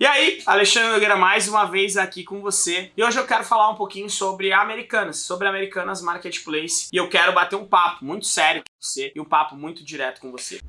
E aí, Alexandre Nogueira mais uma vez aqui com você. E hoje eu quero falar um pouquinho sobre Americanas, sobre Americanas Marketplace. E eu quero bater um papo muito sério com você e um papo muito direto com você.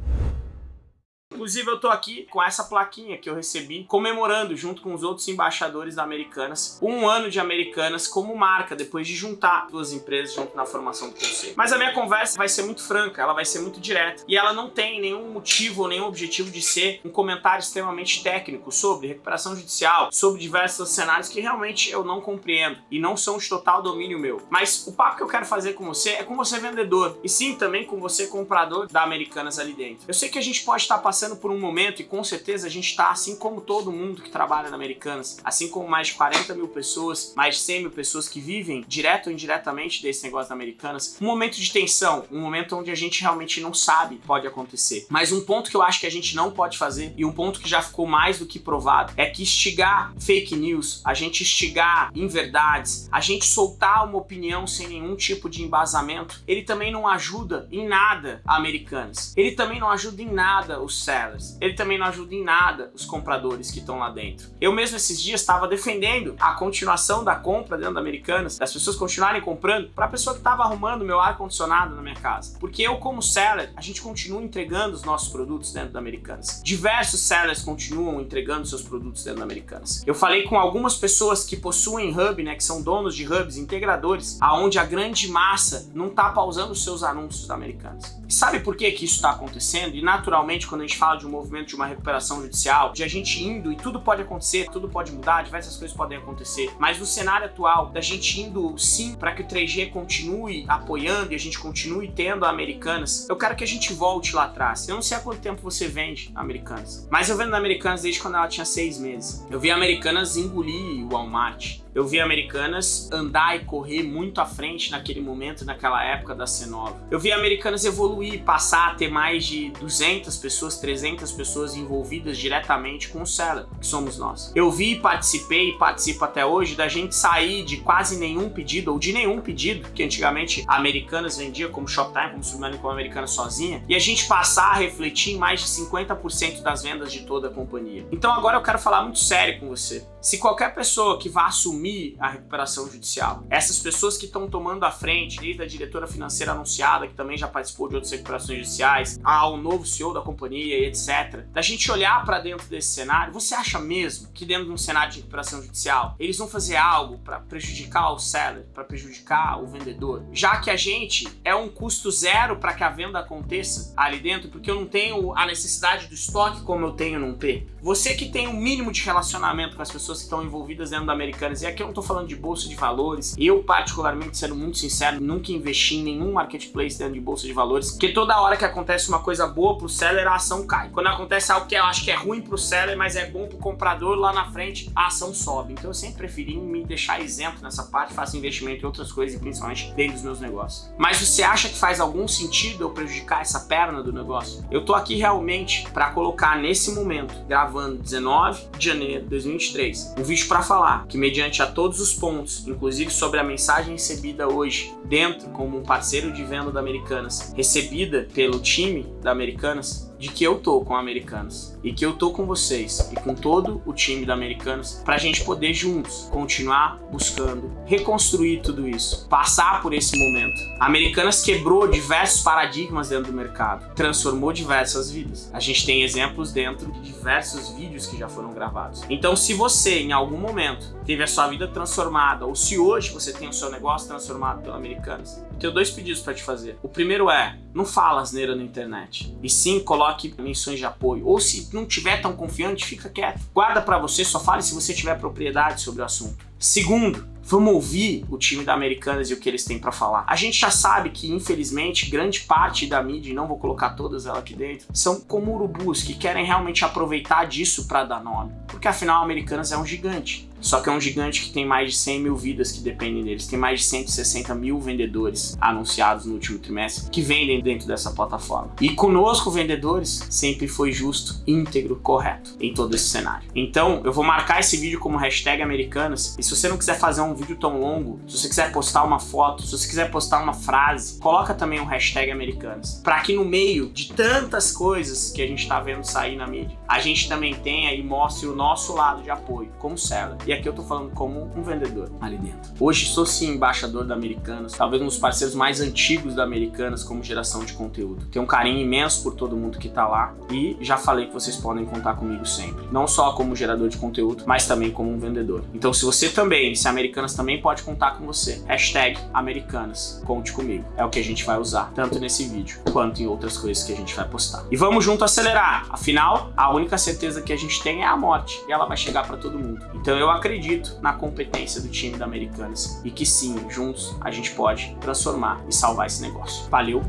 Inclusive eu tô aqui com essa plaquinha que eu recebi comemorando junto com os outros embaixadores da Americanas um ano de Americanas como marca depois de juntar duas empresas junto na formação do conselho. Mas a minha conversa vai ser muito franca, ela vai ser muito direta e ela não tem nenhum motivo ou nenhum objetivo de ser um comentário extremamente técnico sobre recuperação judicial, sobre diversos cenários que realmente eu não compreendo e não são de total domínio meu. Mas o papo que eu quero fazer com você é com você vendedor e sim também com você comprador da Americanas ali dentro. Eu sei que a gente pode estar passando passando por um momento, e com certeza a gente está, assim como todo mundo que trabalha na Americanas, assim como mais de 40 mil pessoas, mais de 100 mil pessoas que vivem direto ou indiretamente desse negócio da Americanas, um momento de tensão, um momento onde a gente realmente não sabe pode acontecer. Mas um ponto que eu acho que a gente não pode fazer, e um ponto que já ficou mais do que provado, é que instigar fake news, a gente instigar inverdades, a gente soltar uma opinião sem nenhum tipo de embasamento, ele também não ajuda em nada a Americanas. Ele também não ajuda em nada o CERN sellers. Ele também não ajuda em nada os compradores que estão lá dentro. Eu mesmo esses dias estava defendendo a continuação da compra dentro da Americanas, das pessoas continuarem comprando para a pessoa que estava arrumando meu ar-condicionado na minha casa. Porque eu, como seller, a gente continua entregando os nossos produtos dentro da Americanas. Diversos sellers continuam entregando seus produtos dentro da Americanas. Eu falei com algumas pessoas que possuem hub, né, que são donos de hubs, integradores, aonde a grande massa não está pausando os seus anúncios da Americanas. E sabe por que que isso está acontecendo? E naturalmente, quando a gente fala de um movimento de uma recuperação judicial, de a gente indo e tudo pode acontecer, tudo pode mudar, diversas coisas podem acontecer, mas no cenário atual, da gente indo sim para que o 3G continue apoiando e a gente continue tendo a Americanas, eu quero que a gente volte lá atrás. Eu não sei há quanto tempo você vende Americanas, mas eu vendo Americanas desde quando ela tinha seis meses. Eu vi Americanas engolir o Walmart. Eu vi Americanas andar e correr muito à frente naquele momento, naquela época da C9. Eu vi Americanas evoluir, passar a ter mais de 200 pessoas, 300 pessoas envolvidas diretamente com o seller, que somos nós. Eu vi, participei e participo até hoje da gente sair de quase nenhum pedido, ou de nenhum pedido, que antigamente Americanas vendia como Shoptime, como Submarine, como Americanas sozinha, e a gente passar a refletir em mais de 50% das vendas de toda a companhia. Então agora eu quero falar muito sério com você. Se qualquer pessoa que vá assumir a recuperação judicial, essas pessoas que estão tomando a frente, desde a diretora financeira anunciada, que também já participou de outras recuperações judiciais, ao novo CEO da companhia e etc., da gente olhar para dentro desse cenário, você acha mesmo que dentro de um cenário de recuperação judicial, eles vão fazer algo para prejudicar o seller, para prejudicar o vendedor? Já que a gente é um custo zero para que a venda aconteça ali dentro, porque eu não tenho a necessidade do estoque como eu tenho num P. Você que tem um mínimo de relacionamento com as pessoas pessoas que estão envolvidas dentro da Americanas. E aqui eu não estou falando de bolsa de valores. Eu, particularmente, sendo muito sincero, nunca investi em nenhum marketplace dentro de bolsa de valores, porque toda hora que acontece uma coisa boa pro seller, a ação cai. Quando acontece algo que eu acho que é ruim pro seller, mas é bom pro comprador, lá na frente a ação sobe. Então eu sempre preferi me deixar isento nessa parte, faço investimento em outras coisas e principalmente dentro dos meus negócios. Mas você acha que faz algum sentido eu prejudicar essa perna do negócio? Eu tô aqui realmente para colocar nesse momento, gravando 19 de janeiro de 2023, um vídeo para falar que mediante a todos os pontos, inclusive sobre a mensagem recebida hoje dentro como um parceiro de venda da Americanas, recebida pelo time da Americanas, de que eu tô com a Americanas e que eu tô com vocês e com todo o time da Americanas para a gente poder juntos continuar buscando reconstruir tudo isso, passar por esse momento. A Americanas quebrou diversos paradigmas dentro do mercado, transformou diversas vidas. A gente tem exemplos dentro de diversos vídeos que já foram gravados. Então, se você em algum momento teve a sua vida transformada ou se hoje você tem o seu negócio transformado pela Americanas, eu tenho dois pedidos para te fazer. O primeiro é, não fala asneira na internet, e sim coloque menções de apoio. Ou se não tiver tão confiante, fica quieto. Guarda para você, só fale se você tiver propriedade sobre o assunto. Segundo, vamos ouvir o time da Americanas e o que eles têm para falar. A gente já sabe que, infelizmente, grande parte da mídia, e não vou colocar todas elas aqui dentro, são como urubus que querem realmente aproveitar disso para dar nome. Porque afinal, a Americanas é um gigante. Só que é um gigante que tem mais de 100 mil vidas que dependem deles. Tem mais de 160 mil vendedores anunciados no último trimestre que vendem dentro dessa plataforma. E conosco, vendedores, sempre foi justo, íntegro, correto em todo esse cenário. Então, eu vou marcar esse vídeo como hashtag Americanas. E se você não quiser fazer um vídeo tão longo, se você quiser postar uma foto, se você quiser postar uma frase, coloca também um hashtag Americanas. Para que no meio de tantas coisas que a gente está vendo sair na mídia, a gente também tenha e mostre o nosso lado de apoio como seller. E aqui eu tô falando como um vendedor ali dentro. Hoje sou sim embaixador da Americanas, talvez um dos parceiros mais antigos da Americanas como geração de conteúdo. Tenho um carinho imenso por todo mundo que tá lá e já falei que vocês podem contar comigo sempre. Não só como gerador de conteúdo, mas também como um vendedor. Então se você também, se Americanas também pode contar com você, hashtag Americanas, conte comigo. É o que a gente vai usar, tanto nesse vídeo quanto em outras coisas que a gente vai postar. E vamos junto acelerar. Afinal, a única certeza que a gente tem é a morte e ela vai chegar para todo mundo. Então eu acredito na competência do time da Americanas e que sim, juntos a gente pode transformar e salvar esse negócio. Valeu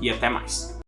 e até mais.